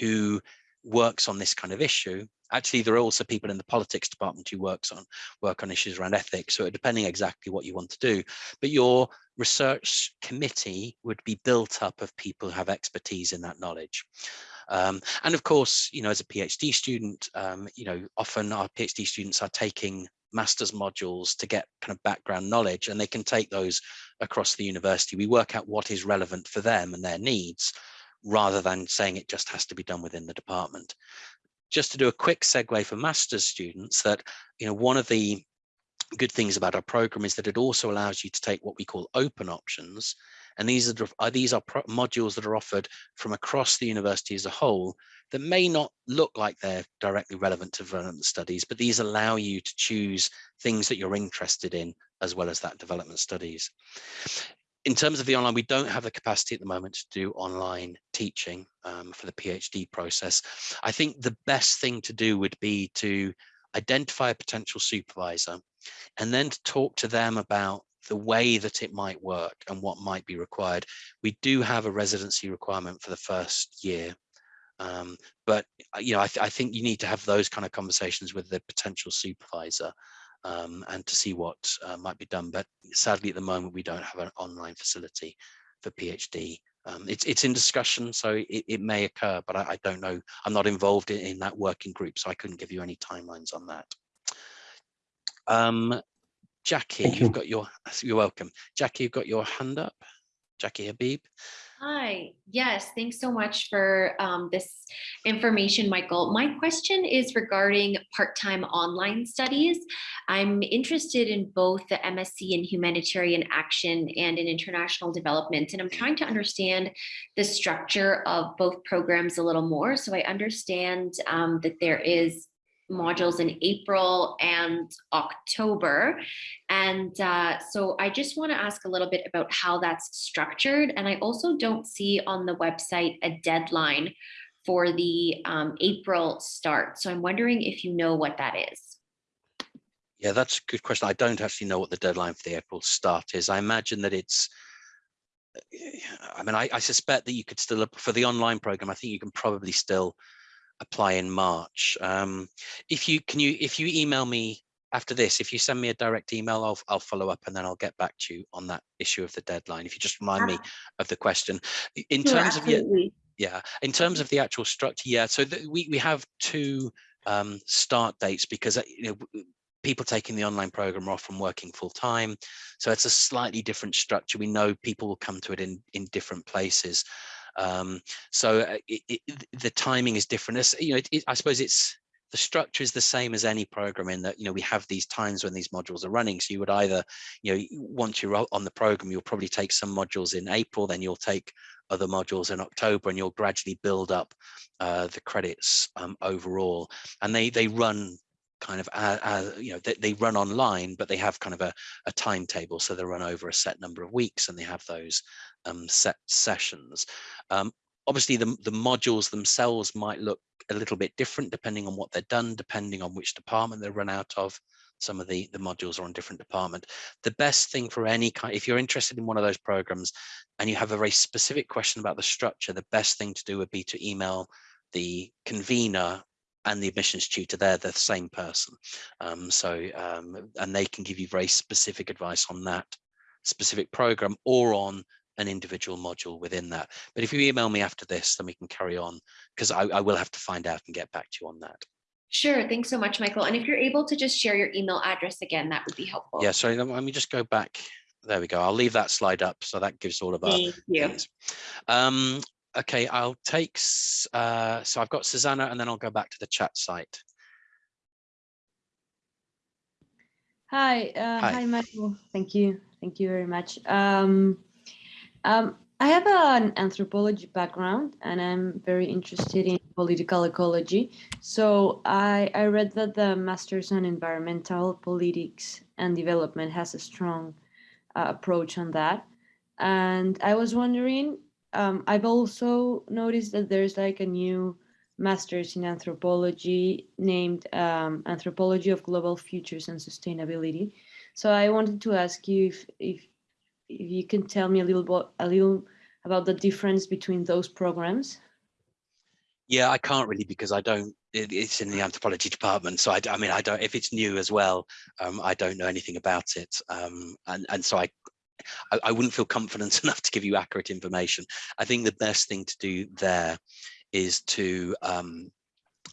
who works on this kind of issue. Actually there are also people in the politics department who works on work on issues around ethics so depending exactly what you want to do but your research committee would be built up of people who have expertise in that knowledge. Um, and of course you know as a phd student um, you know often our phd students are taking master's modules to get kind of background knowledge and they can take those across the university. We work out what is relevant for them and their needs rather than saying it just has to be done within the department just to do a quick segue for master's students that, you know, one of the good things about our program is that it also allows you to take what we call open options And these are, these are modules that are offered from across the university as a whole that may not look like they're directly relevant to development studies, but these allow you to choose things that you're interested in as well as that development studies. In terms of the online, we don't have the capacity at the moment to do online teaching um, for the PhD process. I think the best thing to do would be to identify a potential supervisor and then to talk to them about the way that it might work and what might be required. We do have a residency requirement for the first year, um, but uh, you know I, th I, think you need to have those kind of conversations with the potential supervisor um, and to see what uh, might be done. But sadly, at the moment, we don't have an online facility for PhD. Um, it's it's in discussion, so it, it may occur, but I, I, don't know. I'm not involved in, in, that working group, so I couldn't give you any timelines on that. Um, Jackie, Thank you've you. got your, you're welcome. Jackie, you've got your hand up. Jackie Habib. Hi, yes, thanks so much for um, this information, Michael. My question is regarding part-time online studies. I'm interested in both the MSc in humanitarian action and in international development, and I'm trying to understand the structure of both programs a little more. So I understand um, that there is modules in April and October. And uh, so I just want to ask a little bit about how that's structured. And I also don't see on the website a deadline for the um, April start. So I'm wondering if you know what that is. Yeah, that's a good question. I don't actually know what the deadline for the April start is. I imagine that it's I mean, I, I, suspect that you could still, for the online program, I think you can probably still apply in March. Um, if you can you if you email me after this, if you send me a direct email, I'll I'll follow up and then I'll get back to you on that issue of the deadline. If you just remind me of the question. In sure, terms absolutely. of yeah, in terms of the actual structure, yeah. So the, we we have two um, start dates because uh, you know people taking the online program are often working full time. So it's a slightly different structure. We know people will come to it in in different places. Um, so uh, it, it, the timing is different. You know, it, I suppose it's the structure is the same as any program in that you know we have these times when these modules are running so you would either you know once you're on the program you'll probably take some modules in april then you'll take other modules in october and you'll gradually build up uh, the credits um, overall and they they run kind of uh, uh, you know they, they, run online but they have kind of a, a, timetable so they run over a set number of weeks and they have those um, set sessions. Um, obviously the, the modules themselves might look a little bit different depending on what they're done depending on which department they're run out of. Some of the the modules are on different department. The best thing for any kind if you're interested in one of those programs and you have a very specific question about the structure the best thing to do would be to email the convener and the admissions tutor, they're the same person. Um, so, um, and they can give you very specific advice on that specific program or on an individual module within that. But if you email me after this, then we can carry on because I, I will have to find out and get back to you on that. Sure. Thanks so much, Michael. And if you're able to just share your email address again, that would be helpful. Yeah, sorry, let me just go back. There we go. I'll leave that slide up. So that gives all of our Thank you. Um, okay, I'll take, uh, so I've got Susanna and then I'll go back to the chat site. Hi, uh, hi. hi, Michael. Thank you. Thank you very much. Um, um, I have an anthropology background and I'm very interested in political ecology. So I, I read that the Masters on Environmental Politics and Development has a strong uh, approach on that. And I was wondering um, I've also noticed that there's like a new master's in anthropology named um, Anthropology of Global Futures and Sustainability. So I wanted to ask you if, if, if you can tell me a little bit, a little about the difference between those programs. Yeah, I can't really because I don't, it, it's in the anthropology department. So I, I, mean, I don't, if it's new as well, um, I don't know anything about it. Um, and, and so I, I, I wouldn't feel confident enough to give you accurate information. I think the best thing to do there is to um,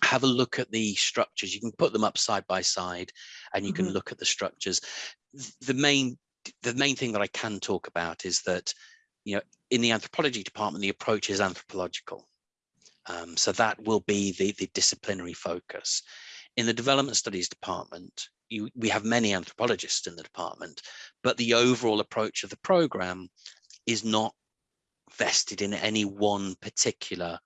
have a look at the structures. You can put them up side by side and you mm -hmm. can mm-hmm. look at the structures. The main, the main thing that I can talk about is that, you know, in the anthropology department, the approach is anthropological. Um, so that will be the, the disciplinary focus. In the development studies department, you, we have many anthropologists in the department, but the overall approach of the program is not vested in any one particular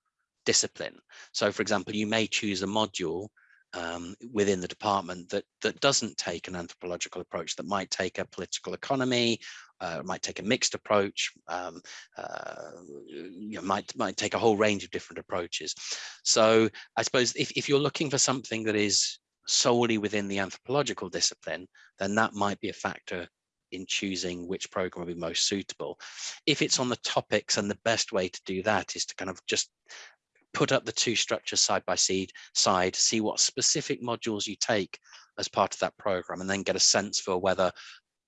discipline. So for example, you may choose a module um, within the department that that doesn't take an anthropological approach, that might take a political economy, uh, might take a mixed approach, um, uh, you know, might might take a whole range of different approaches. So I suppose if, if you're looking for something that is solely within the anthropological discipline, then that might be a factor in choosing which program will be most suitable. If it's on the topics and the best way to do that is to kind of just put up the two structures side by side, side, see what specific modules you take as part of that program, and then get a sense for whether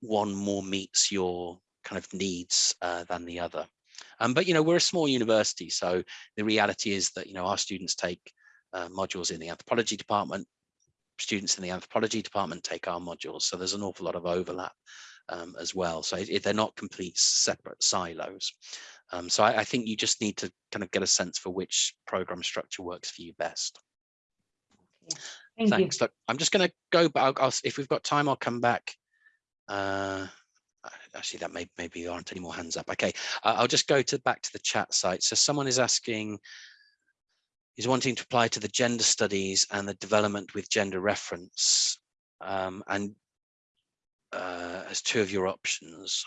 one more meets your kind of needs uh, than the other. Um, but, you know, we're a small university, so the reality is that, you know, our students take uh, modules in the anthropology department, students in the anthropology department take our modules, so there's an awful lot of overlap um, as well. So it, they're not complete separate silos. Um, so I, I, think you just need to kind of get a sense for which program structure works for you best. Thank Thanks. You. Look, I'm just going to go back. I'll, if we've got time, I'll come back. Uh, actually, that may maybe there aren't any more hands up. Okay, uh, I'll just go to back to the chat site. So someone is asking, is wanting to apply to the gender studies and the development with gender reference, um, and uh, as two of your options.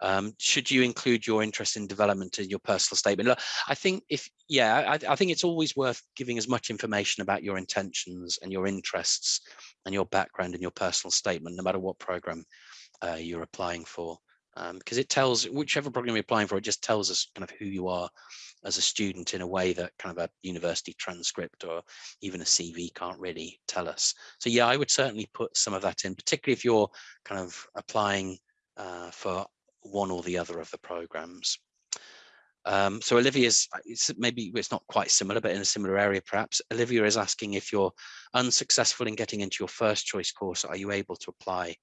Um, should you include your interest in development in your personal statement? Look, I think if, yeah, I, I, think it's always worth giving as much information about your intentions and your interests and your background in your personal statement, no matter what program uh, you're applying for. Because um, it tells, whichever program you're applying for, it just tells us kind of who you are as a student in a way that kind of a university transcript or even a CV can't really tell us. So yeah, I would certainly put some of that in, particularly if you're kind of applying uh, for one or the other of the programs. Um, so Olivia's, it's maybe it's not quite similar, but in a similar area perhaps. Olivia is asking if you're unsuccessful in getting into your first choice course, are you able to apply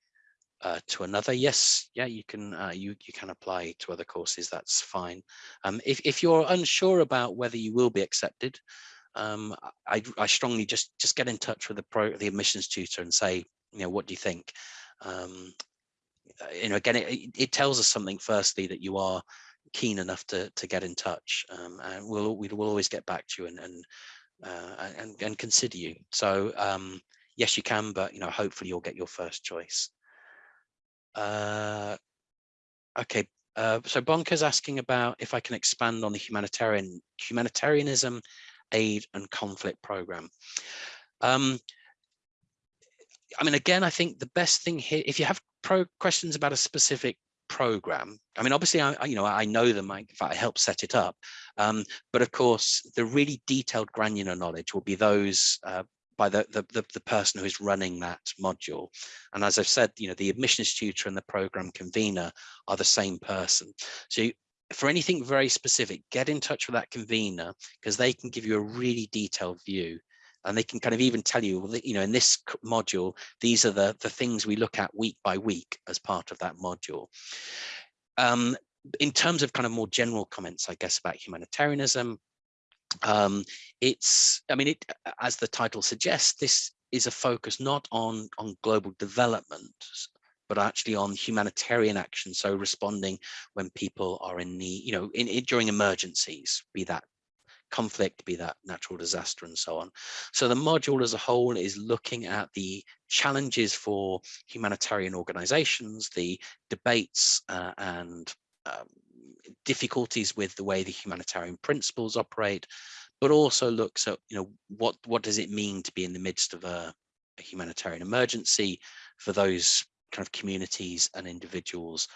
uh, to another? Yes, yeah, you can uh, you you can apply to other courses. That's fine. Um, if if you're unsure about whether you will be accepted, um, I I strongly just just get in touch with the pro the admissions tutor and say, you know, what do you think? Um, uh, you know, again, it, it tells us something firstly that you are keen enough to to get in touch, um, and we'll we will always get back to you and and uh, and, and consider you. So um, yes, you can, but you know, hopefully you'll get your first choice. Uh, okay, uh, so Bonker's asking about if I can expand on the humanitarian humanitarianism, aid and conflict program. Um, I mean, again, I think the best thing here, if you have pro questions about a specific program, I mean, obviously, I, you know, I know them, I, in fact, I helped set it up. Um, but of course, the really detailed granular knowledge will be those uh, by the, the, the, the, person who is running that module. And as I've said, you know, the admissions tutor and the program convener are the same person. So you, for anything very specific, get in touch with that convener because they can give you a really detailed view and they can kind of even tell you, you know, in this module, these are the, the things we look at week by week as part of that module. Um, in terms of kind of more general comments, I guess, about humanitarianism, um, it's, I mean, it, as the title suggests, this is a focus not on, on global development, but actually on humanitarian action. So responding when people are in need, you know, in, in during emergencies, be that conflict, be that natural disaster and so on. So the module as a whole is looking at the challenges for humanitarian organizations, the debates uh, and um, difficulties with the way the humanitarian principles operate, but also looks at, you know, what, what does it mean to be in the midst of a, a humanitarian emergency for those kind of communities and individuals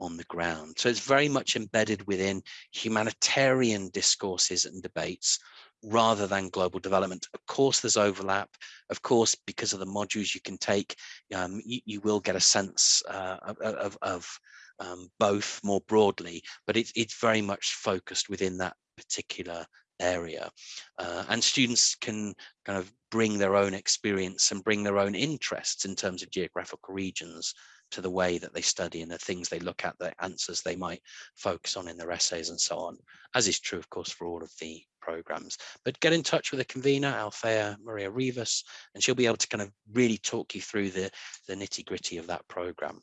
on the ground. So it's very much embedded within humanitarian discourses and debates rather than global development. Of course, there's overlap. Of course, because of the modules you can take, um, you, you, will get a sense uh, of, of um, both more broadly, but it, it's very much focused within that particular area. Uh, and students can kind of bring their own experience and bring their own interests in terms of geographical regions to the way that they study and the things they look at, the answers they might focus on in their essays and so on, as is true, of course, for all of the programs. But get in touch with the convener, Althea Maria Rivas, and she'll be able to kind of really talk you through the, the nitty gritty of that program.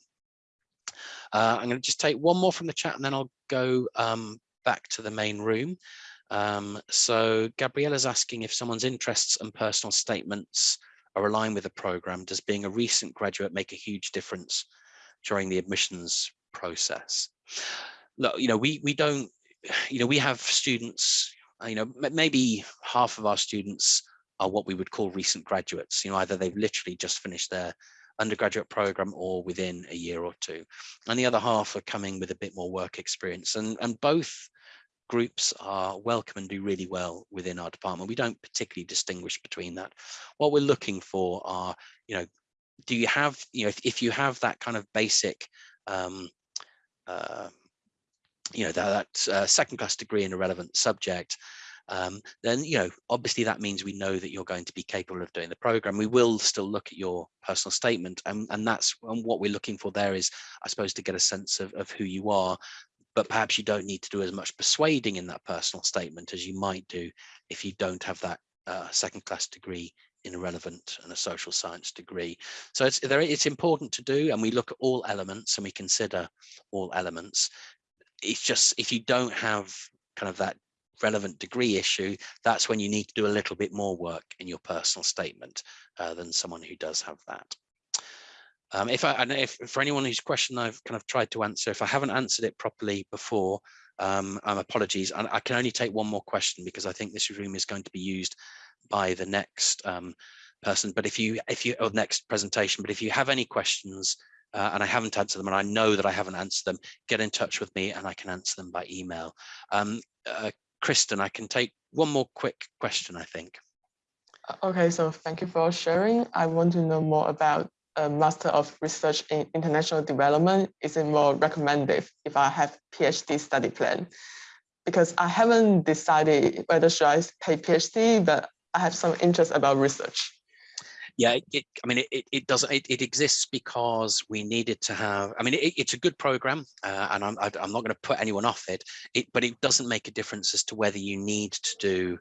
Uh, I'm going to just take one more from the chat and then I'll go um, back to the main room. Um, so Gabriella's asking if someone's interests and personal statements are aligned with the program, does being a recent graduate make a huge difference during the admissions process? Look, you know, we, we don't, you know, we have students, you know, maybe half of our students are what we would call recent graduates. You know, either they've literally just finished their undergraduate program or within a year or two. And the other half are coming with a bit more work experience. And, and both groups are welcome and do really well within our department. We don't particularly distinguish between that. What we're looking for are, you know, do you have, you know, if, if you have that kind of basic, um, uh, you know, that, that uh, second class degree in a relevant subject, um, then you know obviously that means we know that you're going to be capable of doing the program. We will still look at your personal statement, and and that's and what we're looking for there is, I suppose, to get a sense of of who you are. But perhaps you don't need to do as much persuading in that personal statement as you might do if you don't have that uh, second class degree in a relevant and a social science degree. So it's there, it's important to do, and we look at all elements and we consider all elements. It's just if you don't have kind of that relevant degree issue, that's when you need to do a little bit more work in your personal statement uh, than someone who does have that. Um, if I, and if for anyone whose question I've kind of tried to answer, if I haven't answered it properly before, um, um, apologies. And I can only take one more question because I think this room is going to be used by the next um, person. But if you, if you, or next presentation, but if you have any questions uh, and I haven't answered them and I know that I haven't answered them, get in touch with me and I can answer them by email. Um, uh, Kristen, I can take one more quick question, I think. Okay, so thank you for sharing. I want to know more about a Master of Research in International Development. Is it more recommended if I have PhD study plan? Because I haven't decided whether should I pay PhD, but I have some interest about research yeah, it, it, I mean, it, it doesn't, it, it exists because we needed to have, I mean, it, it's a good program uh, and I'm, I'm not going to put anyone off it, it, but it doesn't make a difference as to whether you need to do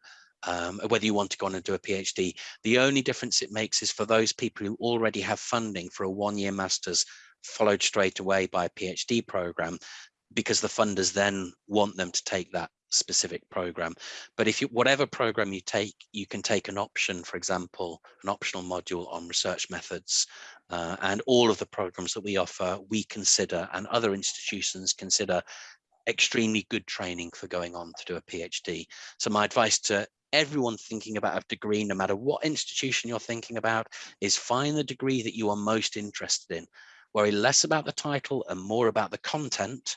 um, whether you want to go on and do a PhD. The only difference it makes is for those people who already have funding for a one-year master's followed straight away by a PhD program, because the funders then want them to take that specific program. But if you, whatever program you take, you can take an option, for example, an optional module on research methods. Uh, and all of the programs that we offer, we consider and other institutions consider extremely good training for going on to do a PhD. So my advice to everyone thinking about a degree, no matter what institution you're thinking about, is find the degree that you are most interested in. Worry less about the title and more about the content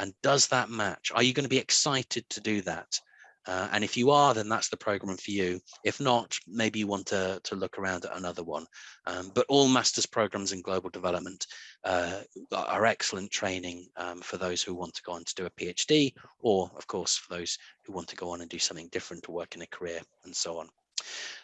and does that match? Are you going to be excited to do that? Uh, and if you are, then that's the program for you. If not, maybe you want to, to look around at another one. Um, but all master's programs in global development uh, are excellent training um, for those who want to go on to do a PhD, or of course, for those who want to go on and do something different to work in a career and so on.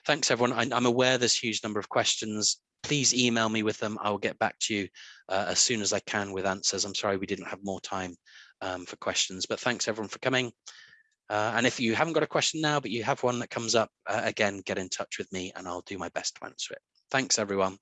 Thanks, everyone. I, I'm aware there's a huge number of questions please email me with them. I will get back to you uh, as soon as I can with answers. I'm sorry we didn't have more time um, for questions, but thanks everyone for coming. Uh, and if you haven't got a question now, but you have one that comes up, uh, again, get in touch with me and I'll do my best to answer it. Thanks, everyone.